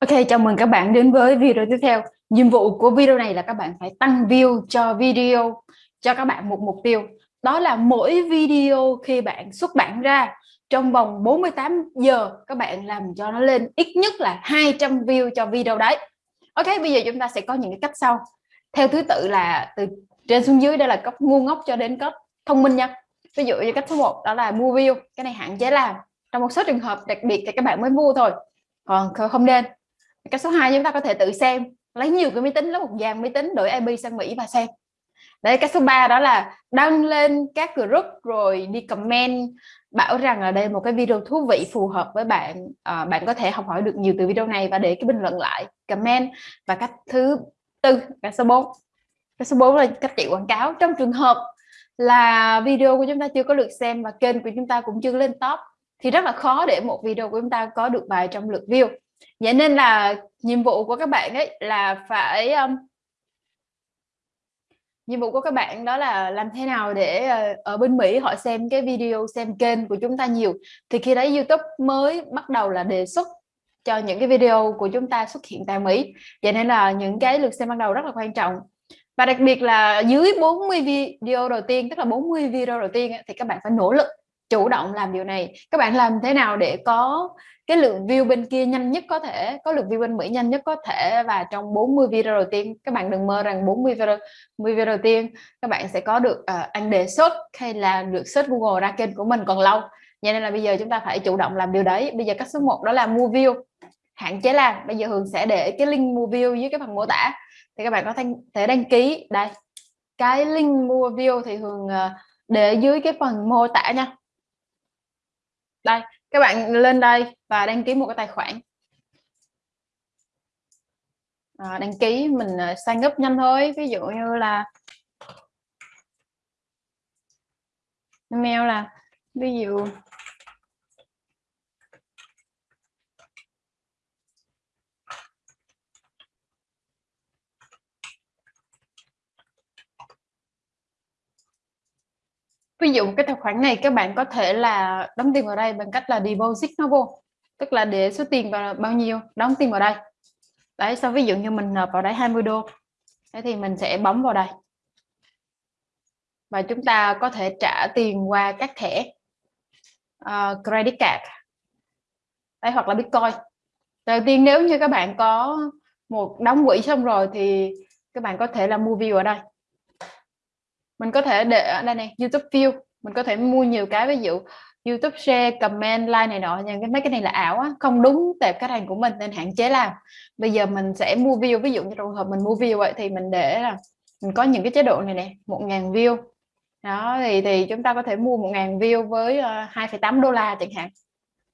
Ok, chào mừng các bạn đến với video tiếp theo. Nhiệm vụ của video này là các bạn phải tăng view cho video cho các bạn một mục tiêu. Đó là mỗi video khi bạn xuất bản ra trong vòng 48 giờ các bạn làm cho nó lên ít nhất là 200 view cho video đấy. Ok, bây giờ chúng ta sẽ có những cái cách sau. Theo thứ tự là từ trên xuống dưới đây là cấp ngu ngốc cho đến cấp thông minh nha. Ví dụ như cách số 1 đó là mua view, cái này hạn chế làm. Trong một số trường hợp đặc biệt thì các bạn mới mua thôi. Còn không nên cái số 2 chúng ta có thể tự xem. Lấy nhiều cái máy tính lấy một dàn máy tính đổi IP sang Mỹ và xem. Đấy cái số 3 đó là đăng lên các group rồi đi comment bảo rằng là đây một cái video thú vị phù hợp với bạn. À, bạn có thể học hỏi được nhiều từ video này và để cái bình luận lại comment và cách thứ tư cái số 4 cái số 4 là cách chạy quảng cáo. Trong trường hợp là video của chúng ta chưa có lượt xem và kênh của chúng ta cũng chưa lên top thì rất là khó để một video của chúng ta có được vài trăm lượt view vậy nên là nhiệm vụ của các bạn ấy là phải um, nhiệm vụ của các bạn đó là làm thế nào để ờ, ở bên Mỹ họ xem cái video xem kênh của chúng ta nhiều. Thì khi đấy YouTube mới bắt đầu là đề xuất cho những cái video của chúng ta xuất hiện tại Mỹ. Vậy nên là những cái lượt xem ban đầu rất là quan trọng. Và đặc biệt là dưới 40 video đầu tiên tức là 40 video đầu tiên thì các bạn phải nỗ lực chủ động làm điều này. Các bạn làm thế nào để có cái lượng view bên kia nhanh nhất có thể có lượt view bên Mỹ nhanh nhất có thể? Và trong 40 video đầu tiên các bạn đừng mơ rằng 40 video 40 video đầu tiên các bạn sẽ có được uh, anh đề xuất hay là được search Google ra kênh của mình còn lâu. Vậy nên là bây giờ chúng ta phải chủ động làm điều đấy. Bây giờ cách số 1 đó là mua view. Hạn chế làm. Bây giờ Hường sẽ để cái link mua view dưới cái phần mô tả. Thì các bạn có thể đăng ký. Đây. Cái link mua view thì Hường uh, để dưới cái phần mô tả nha đây các bạn lên đây và đăng ký một cái tài khoản. À, đăng ký mình à, sang gấp nhanh thôi ví dụ như là email là ví dụ ví dụ cái tài khoản này các bạn có thể là đóng tiền vào đây bằng cách là deposit nó vô tức là để số tiền vào bao nhiêu đóng tiền vào đây. Đấy sau ví dụ như mình nộp vào đấy 20 đô thế thì mình sẽ bấm vào đây. Và chúng ta có thể trả tiền qua các thẻ uh, credit card. Đấy hoặc là bitcoin. Đầu tiên nếu như các bạn có một đóng quỹ xong rồi thì các bạn có thể là mua view ở đây mình có thể để ở đây này YouTube view. Mình có thể mua nhiều cái ví dụ YouTube share comment like này nọ nhưng cái mấy cái này là ảo á không đúng tệp khách hàng của mình nên hạn chế làm. Bây giờ mình sẽ mua view ví dụ như trường hợp mình mua view vậy thì mình để là mình có những cái chế độ này nè một ngàn view. Đó thì thì chúng ta có thể mua một ngàn view với ờ, 2,8 đô la chẳng hạn.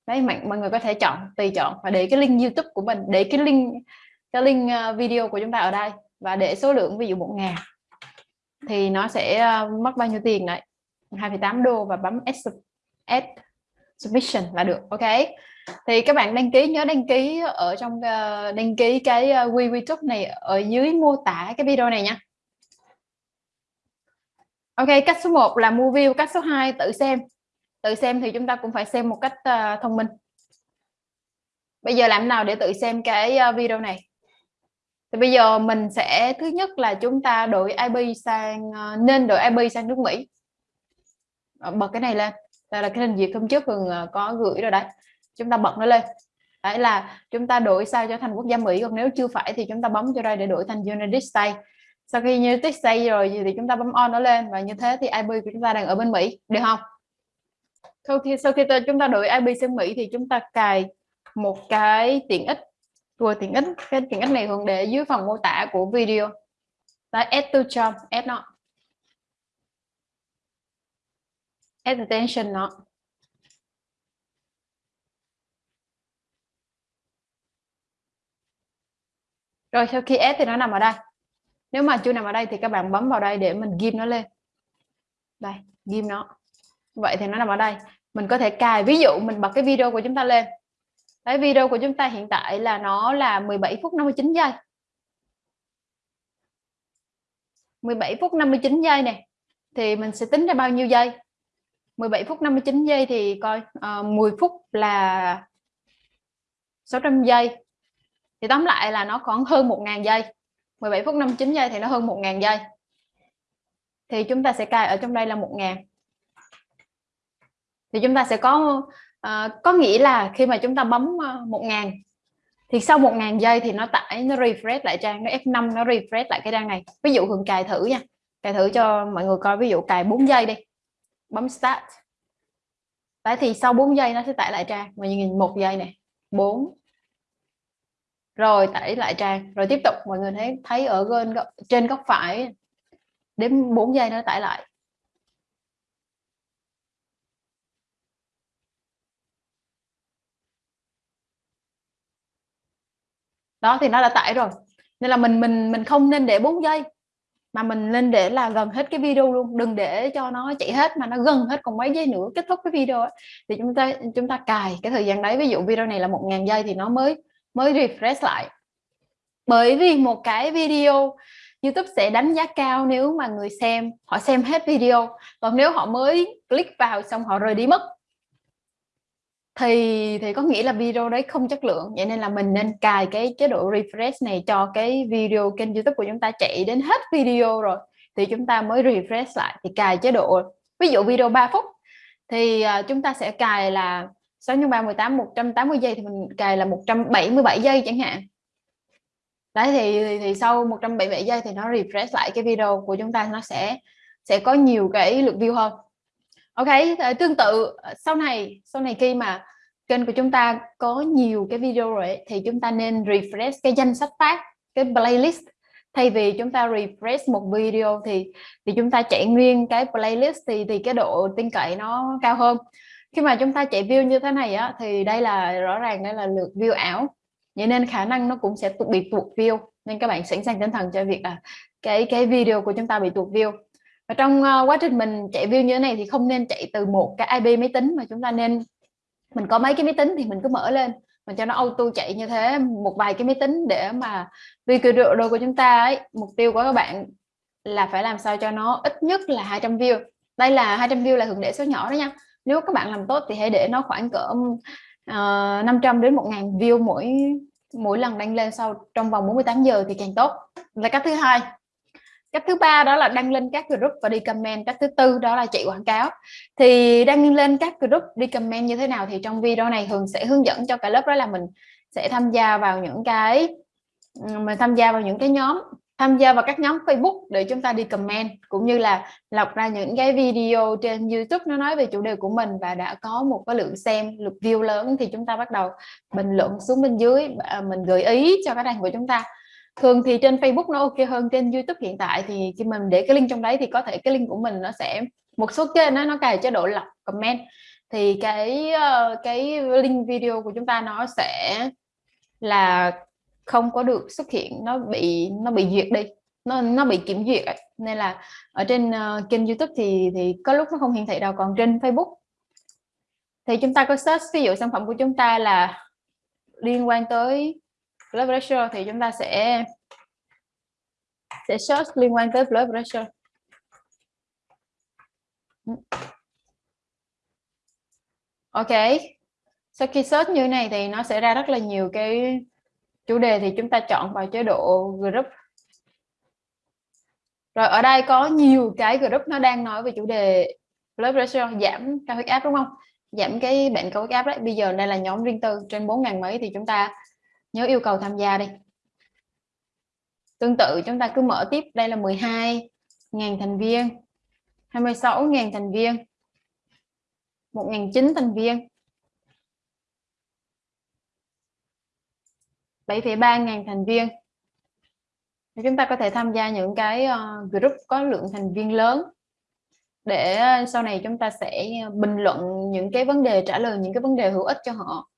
Đấy mọi, mọi người có thể chọn tùy chọn và để cái link YouTube của mình để cái link cái link ờ, video của chúng ta ở đây và để số lượng ví dụ một ngàn thì nó sẽ ờ, mất bao nhiêu tiền đấy? 2,8 đô và bấm add, add submission là được ok? Thì các bạn đăng ký nhớ đăng ký ở trong uh, đăng ký cái ờ, uh, YouTube này ở dưới mô tả cái video này nha. Ok cách số 1 là mua view cách số 2 tự xem. Tự xem thì chúng ta cũng phải xem một cách uh, thông minh. Bây giờ làm nào để tự xem cái uh, video này? Thì bây giờ mình sẽ, thứ nhất là chúng ta đổi IP sang ờ, nên đổi IP sang nước Mỹ. Ờ, bật cái này lên. Đây là cái hình duyệt hôm trước thường ờ, có gửi rồi đấy. Chúng ta bật nó lên. Đấy là chúng ta đổi sao cho thành quốc gia Mỹ, còn nếu chưa phải thì chúng ta bấm cho đây để đổi thành United States. Sau khi United States rồi thì chúng ta bấm on nó lên và như thế thì IP của chúng ta đang ở bên Mỹ. Được không? Sau khi sau khi chúng ta đổi IP sang Mỹ thì chúng ta cài một cái tiện ích vừa tiện ích cái tiện ích này thường để dưới phần mô tả của video. Và add to job, add nó add attention nó rồi, sau khi add thì nó nằm ở đây. Nếu mà chưa nằm ở đây thì các bạn bấm vào đây để mình ghim nó lên. Đây, ghim nó. Vậy thì nó nằm ở đây. Mình có thể cài, ví dụ mình bật cái video của chúng ta lên. Đấy, video của chúng ta hiện tại là nó là 17 phút 59 giây. 17 phút 59 giây này thì mình sẽ tính ra bao nhiêu giây? 17 phút 59 giây thì coi ờ, uh, 10 phút là 600 giây. Thì tóm lại là nó khoảng hơn 1.000 giây. 17 phút 59 giây thì nó hơn 1.000 giây. Thì chúng ta sẽ cài ở trong đây là 1.000 thì chúng ta sẽ có à, có nghĩa là khi mà chúng ta bấm ờ, 1.000 thì sau 1.000 giây thì nó tải nó refresh lại trang nó F5 nó refresh lại cái trang này. Ví dụ Hường cài thử nha. Cài thử cho mọi người coi ví dụ cài 4 giây đi. Bấm start. Đấy thì sau 4 giây nó sẽ tải lại trang. Mọi người nhìn một giây này 4 rồi tải lại trang. Rồi tiếp tục mọi người thấy thấy ở trên góc phải đến 4 giây nó tải lại. Đó, thì nó đã tải rồi. Nên là mình mình mình không nên để 4 giây, mà mình nên để là gần hết cái video luôn. Đừng để cho nó chạy hết, mà nó gần hết còn mấy giây nữa kết thúc cái video ấy. thì chúng ta chúng ta cài cái thời gian đấy. Ví dụ video này là một ngàn giây thì nó mới mới refresh lại. Bởi vì một cái video YouTube sẽ đánh giá cao nếu mà người xem, họ xem hết video. Còn nếu họ mới click vào xong họ rời đi mất thì thì có nghĩa là video đấy không chất lượng vậy nên là mình nên cài cái chế độ refresh này cho cái video kênh youtube của chúng ta chạy đến hết video rồi. Thì chúng ta mới refresh lại thì cài chế độ ví dụ video 3 phút thì uh, chúng ta sẽ cài là 6 x 3 18 180 giây thì mình cài là 177 giây chẳng hạn. Đấy thì, thì, thì sau 177 giây thì nó refresh lại cái video của chúng ta nó sẽ sẽ có nhiều cái lượt view hơn ok ờ, tương tự ờ, sau này sau này khi mà kênh của chúng ta có nhiều cái video rồi thì chúng ta nên refresh cái danh sách phát, cái playlist. Thay vì chúng ta refresh một video thì thì chúng ta chạy nguyên cái playlist thì thì cái độ tin cậy nó cao hơn. Khi mà chúng ta chạy view như thế này á, thì đây là, rõ ràng đây là lượt view ảo. Vậy nên khả năng nó cũng sẽ bị tuột view. Nên các bạn sẵn sàng tinh thần cho việc là cái cái video của chúng ta bị tuột view và trong uh, quá trình mình chạy view như thế này thì không nên chạy từ một cái IP máy tính mà chúng ta nên mình có mấy cái máy tính thì mình cứ mở lên mình cho nó auto chạy như thế một vài cái máy tính để mà vì cái độ đồ của chúng ta ấy. Mục tiêu của các bạn là phải làm sao cho nó ít nhất là 200 view. Đây là 200 view là thường để số nhỏ đó nha. Nếu các bạn làm tốt thì hãy để nó khoảng cỡ ờ, uh, 500 đến 1.000 view mỗi mỗi lần đăng lên sau trong vòng 48 giờ thì càng tốt. Là cách thứ hai cách thứ ba đó là đăng lên các group và đi comment cách thứ tư đó là chạy quảng cáo. Thì đăng lên các group đi comment như thế nào thì trong video này thường sẽ hướng dẫn cho cả lớp đó là mình sẽ tham gia vào những cái mình tham gia vào những cái nhóm, tham gia vào các nhóm Facebook để chúng ta đi comment cũng như là lọc ra những cái video trên YouTube nó nói về chủ đề của mình và đã có một cái lượng xem, lượt view lớn thì chúng ta bắt đầu bình luận xuống bên dưới à, mình gợi ý cho cái đàn của chúng ta thường thì trên Facebook nó ok hơn trên YouTube hiện tại thì khi mình để cái link trong đấy thì có thể cái link của mình nó sẽ một số kênh nó nó cài chế độ lọc comment. Thì cái ờ, cái link video của chúng ta nó sẽ là không có được xuất hiện nó bị nó bị duyệt đi nó nó bị kiểm duyệt nên là ở trên uh, kênh YouTube thì thì có lúc nó không hiển thị đâu còn trên Facebook thì chúng ta có search ví dụ sản phẩm của chúng ta là liên quan tới blood pressure thì chúng ta sẽ sẽ search liên quan tới blood pressure. Ok. Sau khi search như này thì nó sẽ ra rất là nhiều cái chủ đề thì chúng ta chọn vào chế độ group. Rồi ở đây có nhiều cái group nó đang nói về chủ đề blood pressure, giảm cao huyết áp, đúng không? Giảm cái bệnh cao huyết áp đấy. Bây giờ đây là nhóm riêng tư. Trên 4.000 mấy thì chúng ta nhớ yêu cầu tham gia đi. Tương tự chúng ta cứ mở tiếp. Đây là 12.000 thành viên 26.000 thành viên 1.900 thành viên. 7,3.000 thành viên. Chúng ta có thể tham gia những cái ờ, group có lượng thành viên lớn. Để ờ, sau này chúng ta sẽ bình luận những cái vấn đề trả lời những cái vấn đề hữu ích cho họ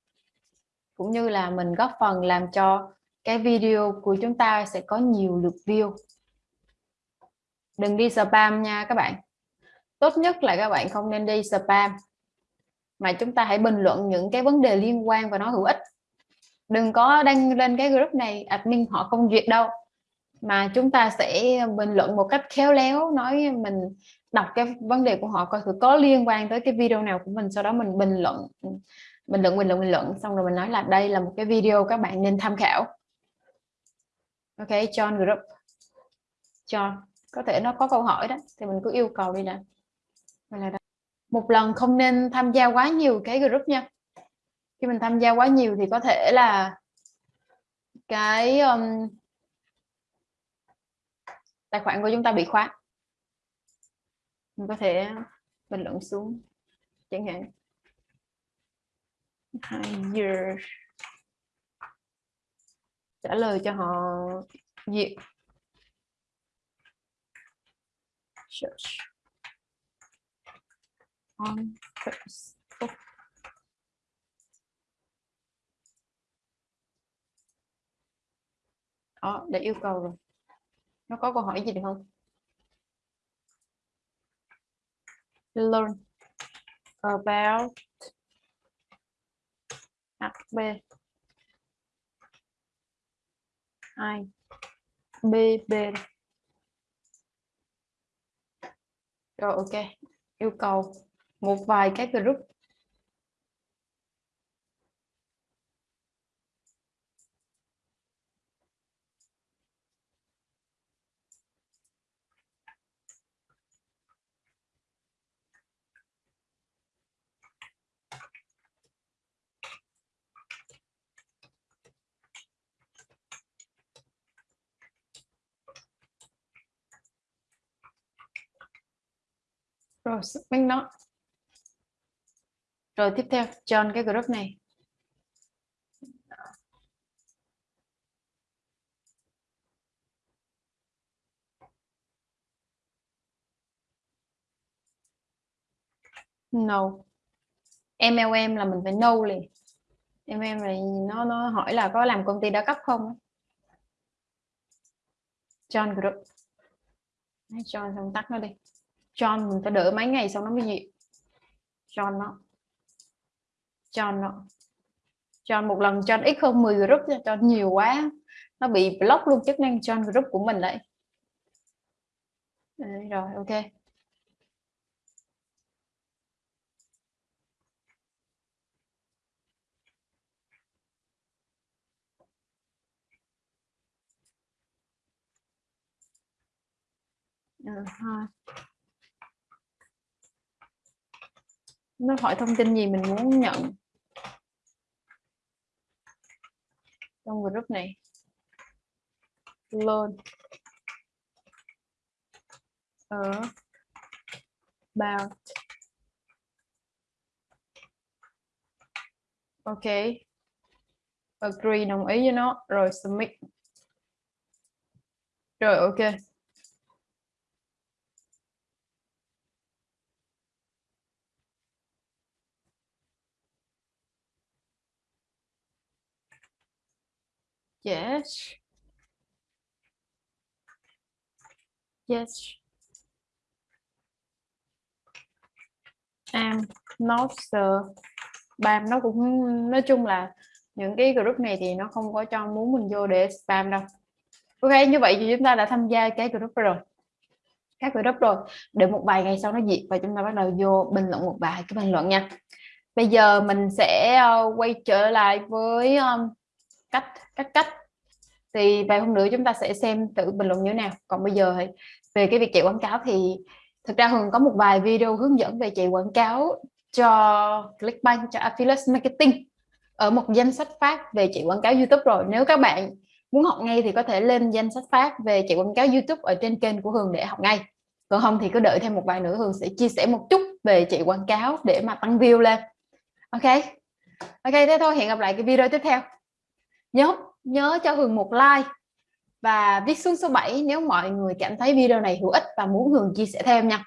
cũng như là mình góp phần làm cho cái video của chúng ta sẽ có nhiều lượt view. Đừng đi spam nha các bạn. Tốt nhất là các bạn không nên đi spam, mà chúng ta hãy bình luận những cái vấn đề liên quan và nó hữu ích. Đừng có đăng lên cái group này, admin họ không duyệt đâu, mà chúng ta sẽ bình luận một cách khéo léo, nói mình đọc cái vấn đề của họ coi thử có liên quan tới cái video nào của mình, sau đó mình bình luận bình luận bình luận bình luận. Xong rồi mình nói là đây là một cái video các bạn nên tham khảo. Ok John group. John có thể nó có câu hỏi đó thì mình cứ yêu cầu đi nè. Một lần không nên tham gia quá nhiều cái group nha. Khi mình tham gia quá nhiều thì có thể là cái um, tài khoản của chúng ta bị khóa. Mình có thể bình luận xuống chẳng hạn hire trả lời cho họ. Duyệt search. On Facebook. Đó để yêu cầu rồi. Nó có câu hỏi gì được không? Learn about HB I B B. Rồi ok. Yêu cầu một vài cái group. Rồi minh nó rồi, tiếp theo chọn cái group này. No. MLM là mình phải no liền. MLM này, nó nó hỏi là có làm công ty đa cấp không? John group. John xong tắt nó đi. John mình phải đợi mấy ngày xong nó mới gì, John nó John nó John một lần John ít hơn 10 group cho nhiều quá. Nó bị block luôn chức năng John group của mình đấy. Rồi ok. Ừ, uh, -huh. Nó hỏi thông tin gì mình muốn nhận. Trong group này. Luôn ở. About. Ok. Agree, đồng ý với nó. Rồi submit. Rồi, ok. Yes. Yes. I'm not sure. Spam nó cũng nói chung là những cái group này thì nó không có cho muốn mình vô để spam đâu. Ok, như vậy thì chúng ta đã tham gia cái group rồi. Các group rồi. Để một vài ngày sau nó diệt và chúng ta bắt đầu vô bình luận một vài cái bình luận nha. Bây giờ mình sẽ ờ, quay trở lại với um, cách các cách. Thì vài hôm nữa chúng ta sẽ xem tự bình luận như thế nào. Còn bây giờ thì về cái việc chạy quảng cáo thì thực ra Hường có một vài video hướng dẫn về chạy quảng cáo cho Clickbank, cho Affiliate Marketing ở một danh sách phát về chạy quảng cáo YouTube rồi. Nếu các bạn muốn học ngay thì có thể lên danh sách phát về chạy quảng cáo YouTube ở trên kênh của Hường để học ngay. Còn không thì cứ đợi thêm một vài nữa Hường sẽ chia sẻ một chút về chạy quảng cáo để mà tăng view lên. Ok? Ok, thế thôi, hẹn gặp lại cái video tiếp theo nhớ nhớ cho Hường một like. Và viết xuống số 7 nếu mọi người cảm thấy video này hữu ích và muốn Hường chia sẻ thêm nha.